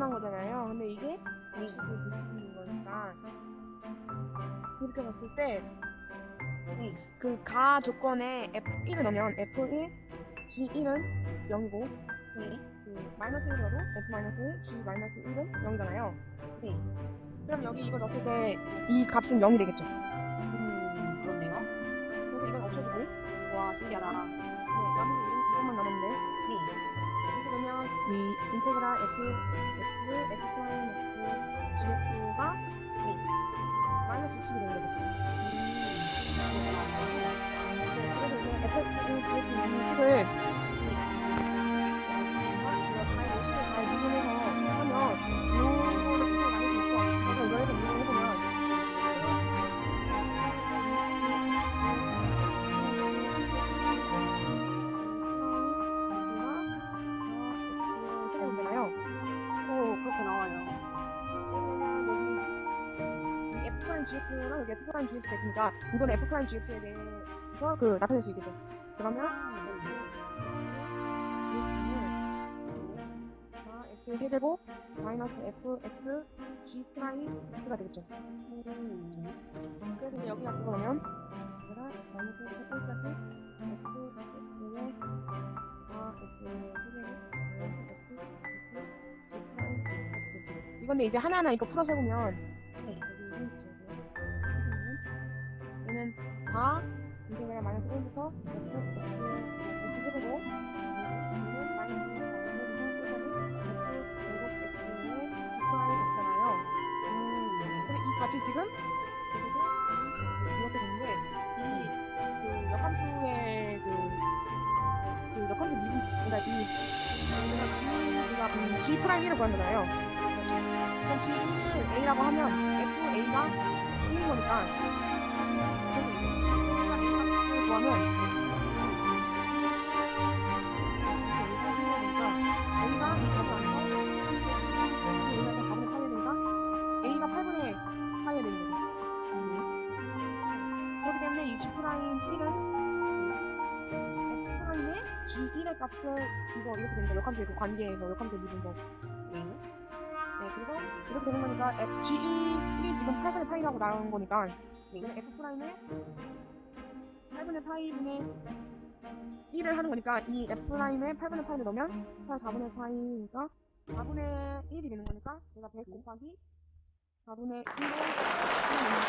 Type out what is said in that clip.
구분한 거잖아요. 근데 이게 60을 60인 거니까 이렇게 봤을 때 그가 네. 조건에 F1을 넣으면 F1, G1은 0이고 그 마이너스 1으로 F-1, G-1은 0이잖아요. 그럼 여기 이거 넣었을 때 이 값은 0이 되겠죠? 음, 그렇네요. 그래서 이건 없어지고 와, 신기하다. 네, 나머지 이런 부분만 남았는데 네. 되면 이 인테그랄 F, X, X 프라임 X, GX가 네. 마이너스 f 프라임 gx랑 여기 f prime gx 되니까 이건 f prime gx에 대해서 그 나타낼 수 있겠죠. 그러면 자, x 세제곱 마이너스 f x g prime x가 되겠죠. 음. 그래서 이제 여기다 집어넣으면 얘가 마이너스 1부터 1까지 x x에 4 x 세제곱 마이너스 x x g prime x 이건데 이제 하나하나 이거 풀어서 해보면 4 integral 마이너스 1부터 x x x 세제곱 얘는 마이너스 4부터 1까지 x 제곱 x에 g prime x잖아요. 음. 근데 이 값이 지금 이렇게 되는데 이그 역함수의 그, 그 역함수 미분 그러니까 이 우리가 G 우리가 G prime 1을 구한 거잖아요. 그럼 G1을 A라고 하면 F A가 1인 거니까 이 값을 안서 A가 4분의 8이 되니까 A가 8분의 8이 되는 거죠. 그렇기 때문에 이 G 프라임 1은 F 프라임의 G1의 값을 이거 이렇게 되는 거 역함수의 그 관계에서 역함수의 미분법. 네. 네, 그래서 이렇게 되는 거니까 F G1이 지금 8분의 8이라고 나온 거니까 이거는 F 프라임의 8분의 8분의 1을 하는 거니까 이 F 프라임의 8분의 8을 넣으면 8 4분의 8이니까 4분의 1이 되는 거니까 내가 100 곱하기 4분의 1을 하는 나옵니다.